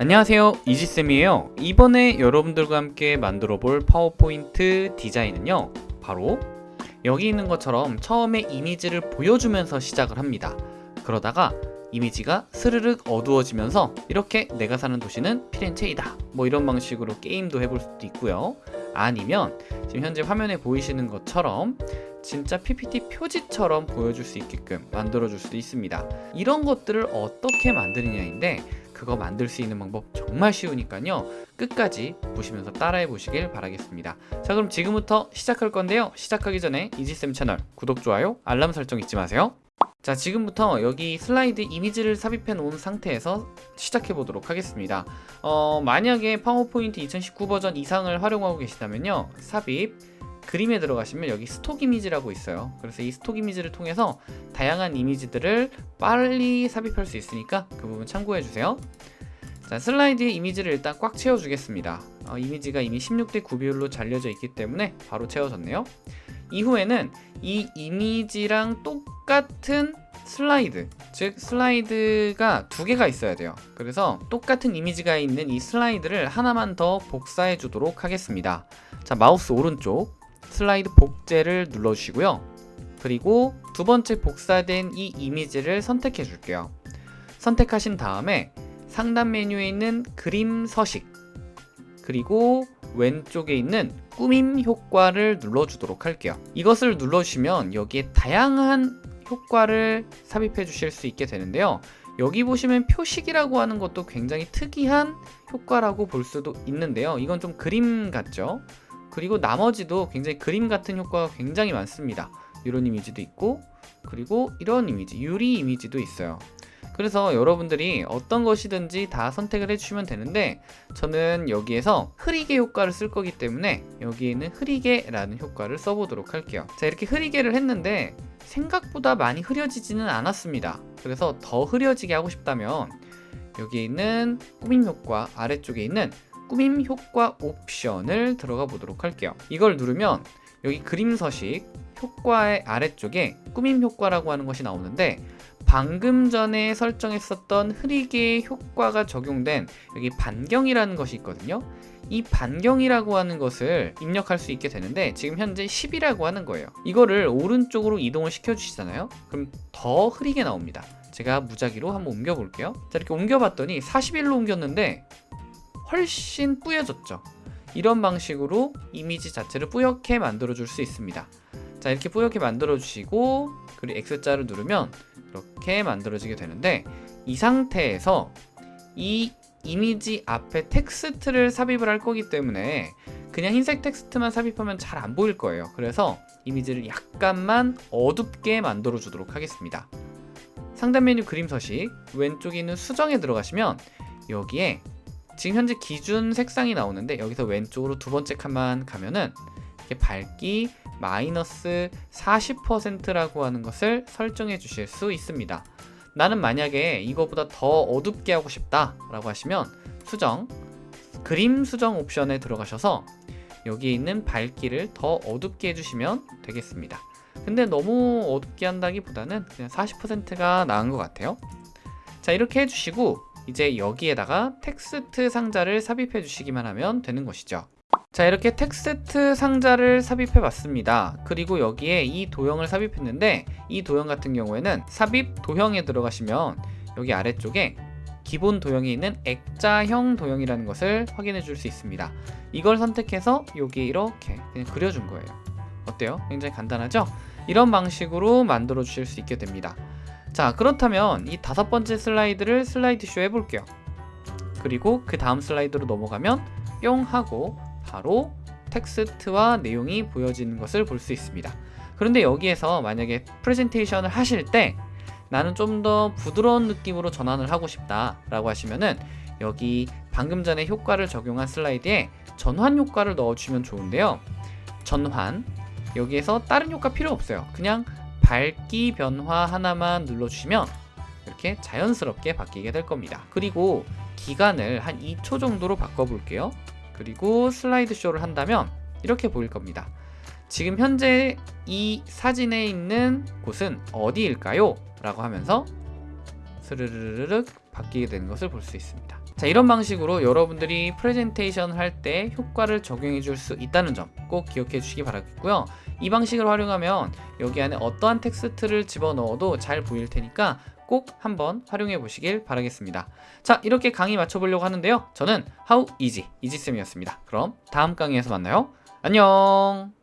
안녕하세요. 이지쌤이에요. 이번에 여러분들과 함께 만들어 볼 파워포인트 디자인은요 바로 여기 있는 것처럼 처음에 이미지를 보여주면서 시작을 합니다. 그러다가 이미지가 스르륵 어두워지면서 이렇게 내가 사는 도시는 피렌체이다. 뭐 이런 방식으로 게임도 해볼 수도 있고요. 아니면 지금 현재 화면에 보이시는 것처럼 진짜 PPT 표지처럼 보여줄 수 있게끔 만들어 줄 수도 있습니다. 이런 것들을 어떻게 만드느냐인데 그거 만들 수 있는 방법 정말 쉬우니까요. 끝까지 보시면서 따라해 보시길 바라겠습니다. 자 그럼 지금부터 시작할 건데요. 시작하기 전에 이지쌤 채널 구독, 좋아요, 알람 설정 잊지 마세요. 자 지금부터 여기 슬라이드 이미지를 삽입해 놓은 상태에서 시작해 보도록 하겠습니다. 어, 만약에 파워포인트 2019 버전 이상을 활용하고 계시다면요. 삽입 그림에 들어가시면 여기 스톡 이미지라고 있어요. 그래서 이 스톡 이미지를 통해서 다양한 이미지들을 빨리 삽입할 수 있으니까 그 부분 참고해 주세요. 자 슬라이드에 이미지를 일단 꽉 채워 주겠습니다. 어, 이미지가 이미 16대 9 비율로 잘려져 있기 때문에 바로 채워졌네요. 이후에는 이 이미지랑 똑같은 슬라이드 즉 슬라이드가 두 개가 있어야 돼요. 그래서 똑같은 이미지가 있는 이 슬라이드를 하나만 더 복사해 주도록 하겠습니다. 자 마우스 오른쪽 슬라이드 복제를 눌러주시고요. 그리고 두 번째 복사된 이 이미지를 선택해 줄게요. 선택하신 다음에 상단 메뉴에 있는 그림 서식 그리고 왼쪽에 있는 꾸밈 효과를 눌러주도록 할게요. 이것을 눌러주시면 여기에 다양한 효과를 삽입해 주실 수 있게 되는데요. 여기 보시면 표식이라고 하는 것도 굉장히 특이한 효과라고 볼 수도 있는데요. 이건 좀 그림 같죠? 그리고 나머지도 굉장히 그림 같은 효과가 굉장히 많습니다. 이런 이미지도 있고 그리고 이런 이미지 유리 이미지도 있어요. 그래서 여러분들이 어떤 것이든지 다 선택을 해주시면 되는데 저는 여기에서 흐리게 효과를 쓸 거기 때문에 여기에는 흐리게 라는 효과를 써보도록 할게요. 자 이렇게 흐리게를 했는데 생각보다 많이 흐려지지는 않았습니다. 그래서 더 흐려지게 하고 싶다면 여기 있는 꾸밈 효과 아래쪽에 있는 꾸밈 효과 옵션을 들어가 보도록 할게요. 이걸 누르면 여기 그림 서식 효과의 아래쪽에 꾸밈 효과라고 하는 것이 나오는데 방금 전에 설정했었던 흐리게 효과가 적용된 여기 반경이라는 것이 있거든요. 이 반경이라고 하는 것을 입력할 수 있게 되는데 지금 현재 10이라고 하는 거예요. 이거를 오른쪽으로 이동을 시켜 주시잖아요. 그럼 더 흐리게 나옵니다. 제가 무작위로 한번 옮겨 볼게요. 자 이렇게 옮겨 봤더니 41로 옮겼는데 훨씬 뿌여졌죠. 이런 방식으로 이미지 자체를 뿌옇게 만들어 줄 수 있습니다. 자 이렇게 뿌옇게 만들어 주시고 그리고 X자를 누르면 이렇게 만들어지게 되는데 이 상태에서 이 이미지 앞에 텍스트를 삽입을 할 거기 때문에 그냥 흰색 텍스트만 삽입하면 잘 안 보일 거예요. 그래서 이미지를 약간만 어둡게 만들어 주도록 하겠습니다. 상단 메뉴 그림 서식 왼쪽에 있는 수정에 들어가시면 여기에 지금 현재 기준 색상이 나오는데 여기서 왼쪽으로 두 번째 칸만 가면은 이렇게 밝기 마이너스 40%라고 하는 것을 설정해 주실 수 있습니다. 나는 만약에 이거보다 더 어둡게 하고 싶다 라고 하시면 수정 그림 수정 옵션에 들어가셔서 여기에 있는 밝기를 더 어둡게 해주시면 되겠습니다. 근데 너무 어둡게 한다기보다는 그냥 40%가 나은 것 같아요. 자 이렇게 해주시고 이제 여기에다가 텍스트 상자를 삽입해 주시기만 하면 되는 것이죠. 자 이렇게 텍스트 상자를 삽입해 봤습니다. 그리고 여기에 이 도형을 삽입했는데 이 도형 같은 경우에는 삽입 도형에 들어가시면 여기 아래쪽에 기본 도형에 있는 액자형 도형이라는 것을 확인해 줄 수 있습니다. 이걸 선택해서 여기 이렇게 그냥 그려준 거예요. 어때요? 굉장히 간단하죠? 이런 방식으로 만들어 주실 수 있게 됩니다 자 그렇다면 이 다섯 번째 슬라이드를 슬라이드 쇼 해볼게요. 그리고 그 다음 슬라이드로 넘어가면 뿅 하고 바로 텍스트와 내용이 보여지는 것을 볼 수 있습니다. 그런데 여기에서 만약에 프레젠테이션을 하실 때 나는 좀 더 부드러운 느낌으로 전환을 하고 싶다 라고 하시면은 여기 방금 전에 효과를 적용한 슬라이드에 전환 효과를 넣어주면 좋은데요. 전환. 여기에서 다른 효과 필요 없어요. 그냥 밝기 변화 하나만 눌러주시면 이렇게 자연스럽게 바뀌게 될 겁니다. 그리고 기간을 한 2초 정도로 바꿔볼게요. 그리고 슬라이드 쇼를 한다면 이렇게 보일 겁니다. 지금 현재 이 사진에 있는 곳은 어디일까요? 라고 하면서 스르르르륵 바뀌게 되는 것을 볼 수 있습니다 자, 이런 방식으로 여러분들이 프레젠테이션 할 때 효과를 적용해 줄 수 있다는 점 꼭 기억해 주시기 바라겠고요. 이 방식을 활용하면 여기 안에 어떠한 텍스트를 집어넣어도 잘 보일 테니까 꼭 한번 활용해 보시길 바라겠습니다. 자, 이렇게 강의 마쳐보려고 하는데요. 저는 How Easy, 이지쌤이었습니다. 그럼 다음 강의에서 만나요. 안녕!